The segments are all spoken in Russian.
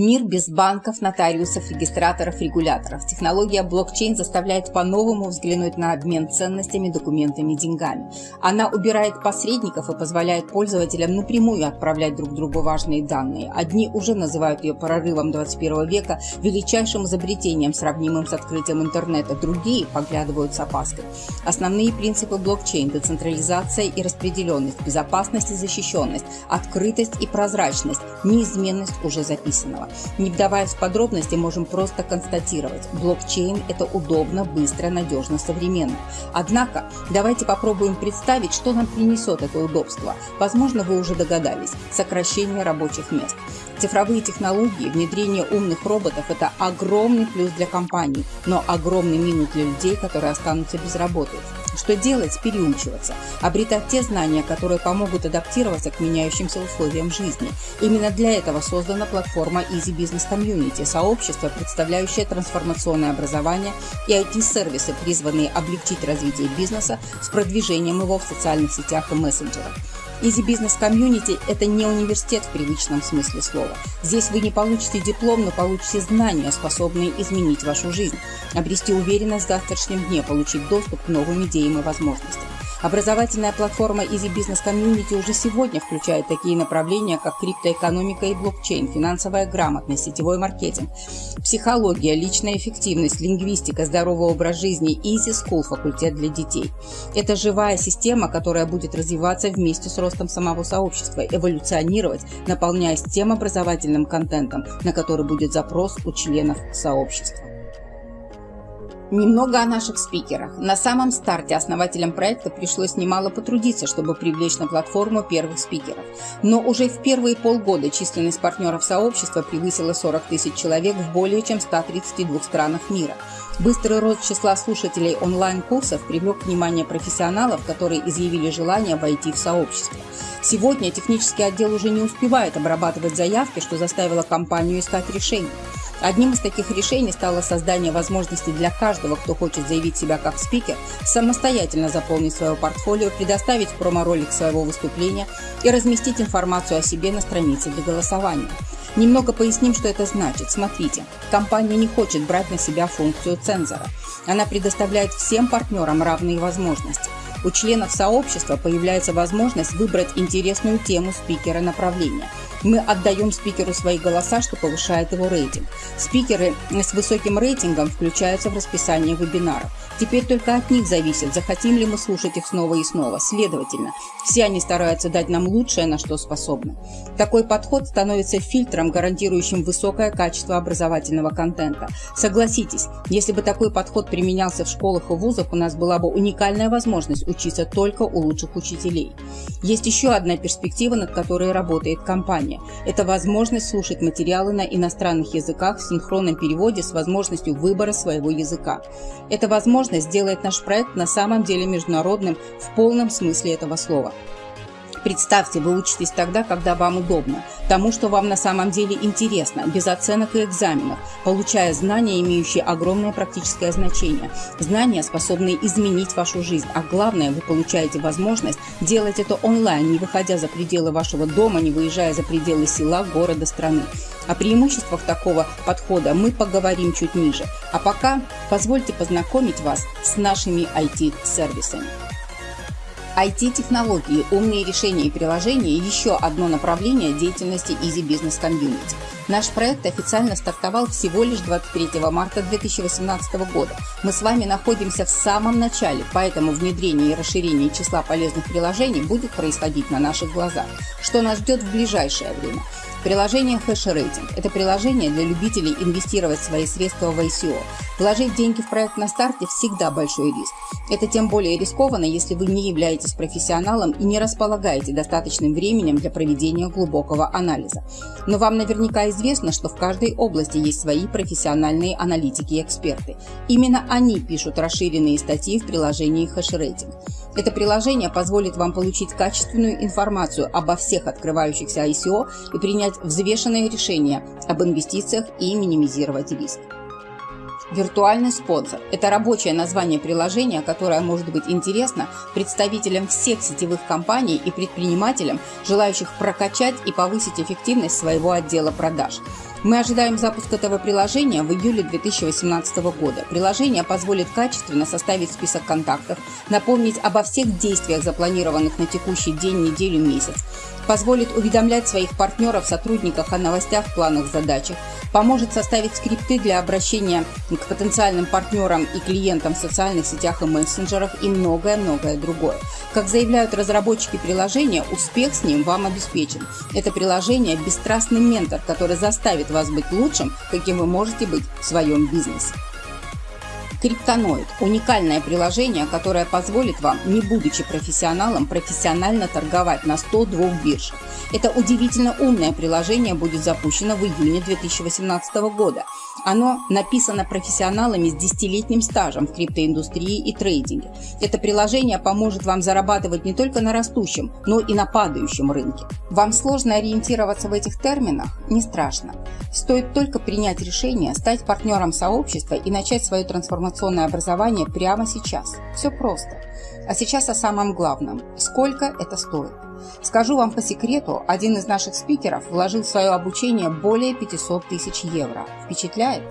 Мир без банков, нотариусов, регистраторов, регуляторов. Технология блокчейн заставляет по-новому взглянуть на обмен ценностями, документами, деньгами. Она убирает посредников и позволяет пользователям напрямую отправлять друг другу важные данные. Одни уже называют ее прорывом 21 века, величайшим изобретением, сравнимым с открытием интернета. Другие поглядывают с опаской. Основные принципы блокчейн – децентрализация и распределенность, безопасность и защищенность, открытость и прозрачность, неизменность уже записана Не вдаваясь в подробности, можем просто констатировать, блокчейн – это удобно, быстро, надежно, современно. Однако, давайте попробуем представить, что нам принесет это удобство. Возможно, вы уже догадались – сокращение рабочих мест. Цифровые технологии, внедрение умных роботов – это огромный плюс для компаний, но огромный минус для людей, которые останутся без работы. Что делать? Переучиваться. Обретать те знания, которые помогут адаптироваться к меняющимся условиям жизни. Именно для этого создана платформа Easy Business Community – сообщество, представляющее трансформационное образование и IT-сервисы, призванные облегчить развитие бизнеса с продвижением его в социальных сетях и мессенджерах. Easy Business Community – это не университет в привычном смысле слова. Здесь вы не получите диплом, но получите знания, способные изменить вашу жизнь, обрести уверенность в завтрашнем дне, получить доступ к новым идеям и возможностям. Образовательная платформа Easy Business Community уже сегодня включает такие направления, как криптоэкономика и блокчейн, финансовая грамотность, сетевой маркетинг, психология, личная эффективность, лингвистика, здоровый образ жизни, Easy School, факультет для детей. Это живая система, которая будет развиваться вместе с ростом самого сообщества, эволюционировать, наполняясь тем образовательным контентом, на который будет запрос у членов сообщества. Немного о наших спикерах. На самом старте основателям проекта пришлось немало потрудиться, чтобы привлечь на платформу первых спикеров. Но уже в первые полгода численность партнеров сообщества превысила 40 тысяч человек в более чем 132 странах мира. Быстрый рост числа слушателей онлайн-курсов привлек внимание профессионалов, которые изъявили желание войти в сообщество. Сегодня технический отдел уже не успевает обрабатывать заявки, что заставило компанию искать решение. Одним из таких решений стало создание возможности для каждого, кто хочет заявить себя как спикер, самостоятельно заполнить свое портфолио, предоставить промо-ролик своего выступления и разместить информацию о себе на странице для голосования. Немного поясним, что это значит. Смотрите, компания не хочет брать на себя функцию цензора. Она предоставляет всем партнерам равные возможности. У членов сообщества появляется возможность выбрать интересную тему спикера направления – мы отдаем спикеру свои голоса, что повышает его рейтинг. Спикеры с высоким рейтингом включаются в расписание вебинаров. Теперь только от них зависит, захотим ли мы слушать их снова и снова. Следовательно, все они стараются дать нам лучшее, на что способны. Такой подход становится фильтром, гарантирующим высокое качество образовательного контента. Согласитесь, если бы такой подход применялся в школах и вузах, у нас была бы уникальная возможность учиться только у лучших учителей. Есть еще одна перспектива, над которой работает компания образования. Это возможность слушать материалы на иностранных языках в синхронном переводе с возможностью выбора своего языка. Эта возможность делает наш проект на самом деле международным в полном смысле этого слова. Представьте, вы учитесь тогда, когда вам удобно, тому, что вам на самом деле интересно, без оценок и экзаменов, получая знания, имеющие огромное практическое значение. Знания, способные изменить вашу жизнь, а главное, вы получаете возможность делать это онлайн, не выходя за пределы вашего дома, не выезжая за пределы села, города, страны. О преимуществах такого подхода мы поговорим чуть ниже. А пока позвольте познакомить вас с нашими IT-сервисами. IT-технологии, умные решения и приложения – еще одно направление деятельности Easy Business Community. Наш проект официально стартовал всего лишь 23 марта 2018 года. Мы с вами находимся в самом начале, поэтому внедрение и расширение числа полезных приложений будет происходить на наших глазах. Что нас ждет в ближайшее время? Приложение HashRating – это приложение для любителей инвестировать свои средства в ICO. Вложить деньги в проект на старте всегда большой риск. Это тем более рискованно, если вы не являетесь профессионалом и не располагаете достаточным временем для проведения глубокого анализа. Но вам наверняка известно, что в каждой области есть свои профессиональные аналитики и эксперты. Именно они пишут расширенные статьи в приложении HashRating. Это приложение позволит вам получить качественную информацию обо всех открывающихся ICO и принять взвешенные решения об инвестициях и минимизировать риск. Виртуальный спонсор – это рабочее название приложения, которое может быть интересно представителям всех сетевых компаний и предпринимателям, желающих прокачать и повысить эффективность своего отдела продаж. Мы ожидаем запуск этого приложения в июле 2018 года. Приложение позволит качественно составить список контактов, напомнить обо всех действиях, запланированных на текущий день, неделю, месяц, позволит уведомлять своих партнеров, сотрудников о новостях, планах, задачах, поможет составить скрипты для обращения к потенциальным партнерам и клиентам в социальных сетях и мессенджерах и многое-многое другое. Как заявляют разработчики приложения, успех с ним вам обеспечен. Это приложение – бесстрастный ментор, который заставит вас быть лучшим, каким вы можете быть в своем бизнесе. Криптоноид – уникальное приложение, которое позволит вам, не будучи профессионалом, профессионально торговать на 102 биржах. Это удивительно умное приложение будет запущено в июне 2018 года. Оно написано профессионалами с десятилетним стажем в криптоиндустрии и трейдинге. Это приложение поможет вам зарабатывать не только на растущем, но и на падающем рынке. Вам сложно ориентироваться в этих терминах? Не страшно. Стоит только принять решение стать партнером сообщества и начать свое трансформационное образование прямо сейчас. Все просто. А сейчас о самом главном. Сколько это стоит? Скажу вам по секрету, один из наших спикеров вложил в свое обучение более 500 тысяч евро. Впечатляет?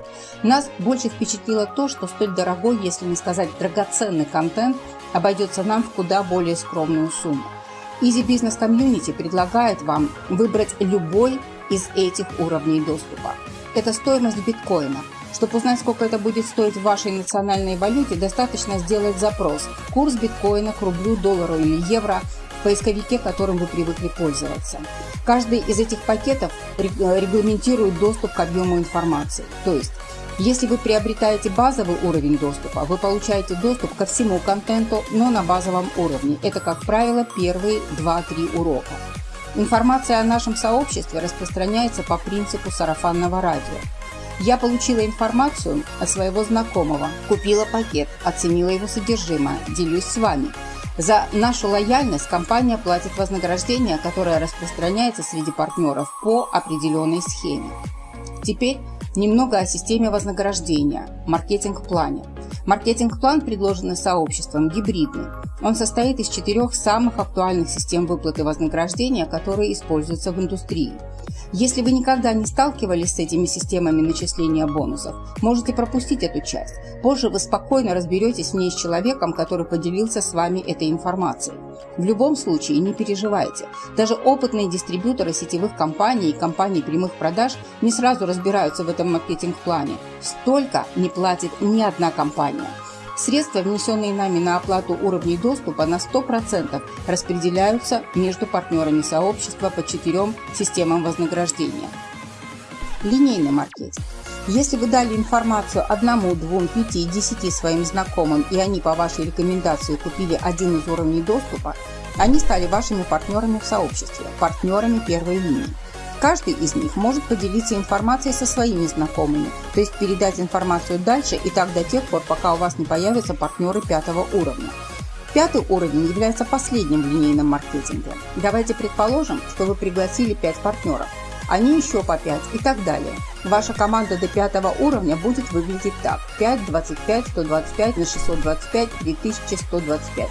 Нас больше впечатлило то, что столь дорогой, если не сказать драгоценный контент, обойдется нам в куда более скромную сумму. Easy Business Community предлагает вам выбрать любой из этих уровней доступа. Это стоимость биткоина. Чтобы узнать, сколько это будет стоить в вашей национальной валюте, достаточно сделать запрос «Курс биткоина к рублю, доллару или евро» поисковике, которым вы привыкли пользоваться. Каждый из этих пакетов регламентирует доступ к объему информации. То есть, если вы приобретаете базовый уровень доступа, вы получаете доступ ко всему контенту, но на базовом уровне. Это, как правило, первые 2-3 урока. Информация о нашем сообществе распространяется по принципу сарафанного радио. Я получила информацию от своего знакомого, купила пакет, оценила его содержимое, делюсь с вами – за нашу лояльность компания платит вознаграждение, которое распространяется среди партнеров по определенной схеме. Теперь немного о системе вознаграждения, маркетинг-плане. Маркетинг-план, предложенный сообществом, гибридный. Он состоит из четырех самых актуальных систем выплаты вознаграждения, которые используются в индустрии – если вы никогда не сталкивались с этими системами начисления бонусов, можете пропустить эту часть. Позже вы спокойно разберетесь в ней с человеком, который поделился с вами этой информацией. В любом случае не переживайте. Даже опытные дистрибьюторы сетевых компаний и компаний прямых продаж не сразу разбираются в этом маркетинг-плане. Столько не платит ни одна компания. Средства, внесенные нами на оплату уровней доступа, на 100% распределяются между партнерами сообщества по четырем системам вознаграждения. Линейный маркетинг. Если вы дали информацию одному, двум, пяти, десяти своим знакомым, и они по вашей рекомендации купили один из уровней доступа, они стали вашими партнерами в сообществе, партнерами первой линии. Каждый из них может поделиться информацией со своими знакомыми, то есть передать информацию дальше и так до тех пор, пока у вас не появятся партнеры пятого уровня. Пятый уровень является последним в линейном маркетинге. Давайте предположим, что вы пригласили 5 партнеров. Они еще по 5 и так далее. Ваша команда до пятого уровня будет выглядеть так. 5, 25, 125 на 625, 3125.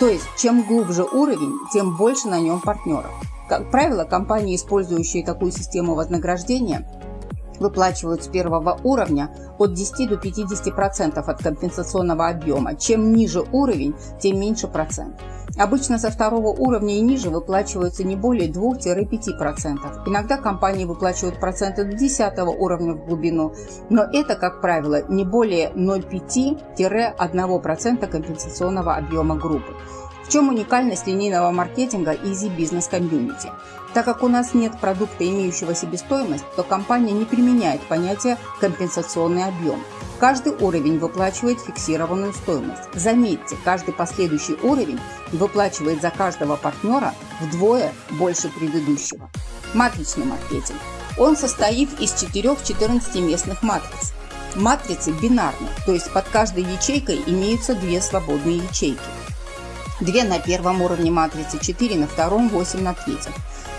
То есть, чем глубже уровень, тем больше на нем партнеров. Как правило, компании, использующие такую систему вознаграждения, выплачивают с первого уровня от 10 до 50% от компенсационного объема. Чем ниже уровень, тем меньше процент. Обычно со второго уровня и ниже выплачиваются не более 2-5%. Иногда компании выплачивают проценты до 10 уровня в глубину, но это, как правило, не более 0,5-1% компенсационного объема группы чем уникальность линейного маркетинга Easy Business Community? Так как у нас нет продукта, имеющего себестоимость, то компания не применяет понятие «компенсационный объем». Каждый уровень выплачивает фиксированную стоимость. Заметьте, каждый последующий уровень выплачивает за каждого партнера вдвое больше предыдущего. Матричный маркетинг. Он состоит из 4-14 местных матриц. Матрицы бинарны, то есть под каждой ячейкой имеются две свободные ячейки. 2 на первом уровне матрицы, 4 на втором, 8 на третьем.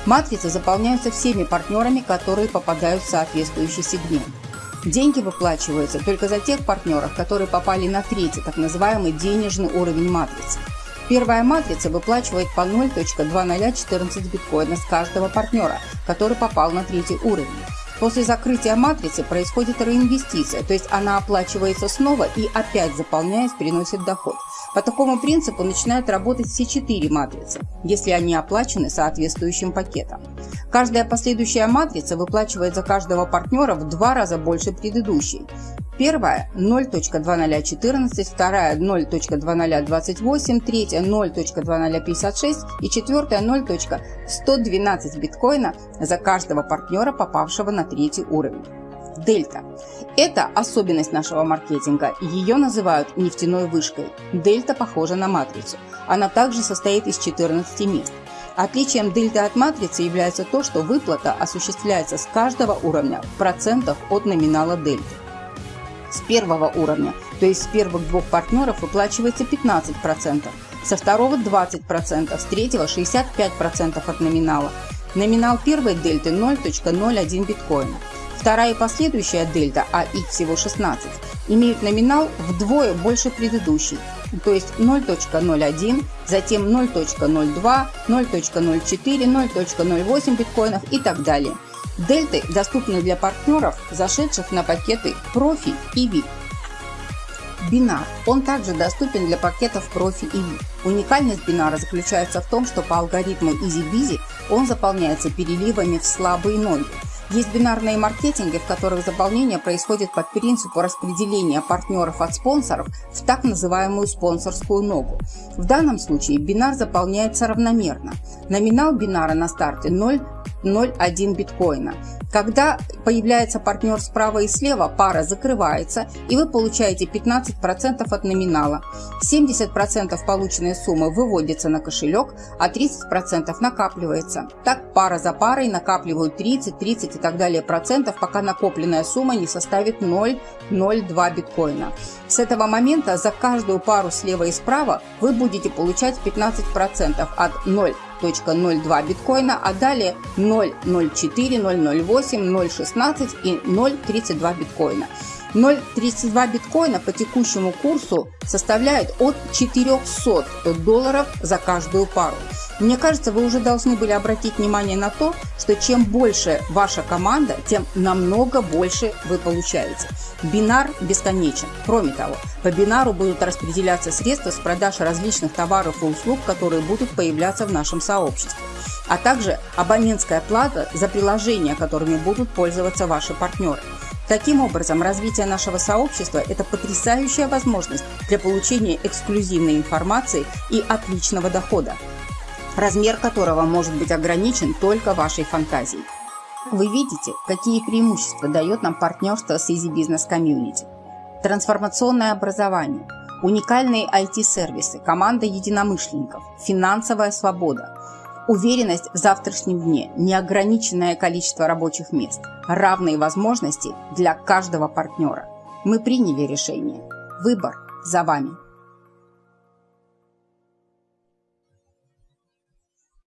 Матрицы заполняются всеми партнерами, которые попадают в соответствующий сегмент. Деньги выплачиваются только за тех партнеров, которые попали на третий, так называемый денежный уровень матрицы. Первая матрица выплачивает по 0.2014 биткоина с каждого партнера, который попал на третий уровень. После закрытия матрицы происходит реинвестиция, то есть она оплачивается снова и опять заполняясь приносит доход. По такому принципу начинают работать все четыре матрицы, если они оплачены соответствующим пакетом. Каждая последующая матрица выплачивает за каждого партнера в два раза больше предыдущей. Первая 0.2014, вторая 0.2028, третья 0.2056 и четвертая 0.112 биткоина за каждого партнера, попавшего на третий уровень. Дельта. Это особенность нашего маркетинга. Ее называют нефтяной вышкой. Дельта похожа на матрицу. Она также состоит из 14 мест. Отличием дельты от матрицы является то, что выплата осуществляется с каждого уровня в процентах от номинала дельты с первого уровня, то есть с первых двух партнеров выплачивается 15%, со второго 20%, с третьего 65% от номинала. Номинал первой дельты 0.01 биткоина. Вторая и последующая дельта, а их всего 16, имеют номинал вдвое больше предыдущей, то есть 0.01, затем 0.02, 0.04, 0.08 биткоинов и так далее. Дельты доступны для партнеров, зашедших на пакеты профи и VIP. Бинар. Он также доступен для пакетов профи и VIP. Уникальность бинара заключается в том, что по алгоритму EasyBizy он заполняется переливами в слабые ноги. Есть бинарные маркетинги, в которых заполнение происходит по принципу распределения партнеров от спонсоров в так называемую спонсорскую ногу. В данном случае бинар заполняется равномерно. Номинал бинара на старте 0 0,1 биткоина. Когда появляется партнер справа и слева, пара закрывается, и вы получаете 15% от номинала. 70% полученной суммы выводится на кошелек, а 30% накапливается. Так пара за парой накапливают 30, 30 и так далее процентов, пока накопленная сумма не составит 0,02 биткоина. С этого момента за каждую пару слева и справа вы будете получать 15% от 0 0.02 биткоина, а далее 0.04, 0.08, 0.16 и 0.32 биткоина. 0.32 биткоина по текущему курсу составляет от 400 долларов за каждую пару. Мне кажется, вы уже должны были обратить внимание на то, что чем больше ваша команда, тем намного больше вы получаете. Бинар бесконечен. Кроме того, по бинару будут распределяться средства с продаж различных товаров и услуг, которые будут появляться в нашем сообществе а также абонентская плата за приложения, которыми будут пользоваться ваши партнеры. Таким образом, развитие нашего сообщества – это потрясающая возможность для получения эксклюзивной информации и отличного дохода, размер которого может быть ограничен только вашей фантазией. Вы видите, какие преимущества дает нам партнерство с Easy Business Community. Трансформационное образование, уникальные IT-сервисы, команда единомышленников, финансовая свобода – Уверенность в завтрашнем дне, неограниченное количество рабочих мест, равные возможности для каждого партнера. Мы приняли решение. Выбор за вами.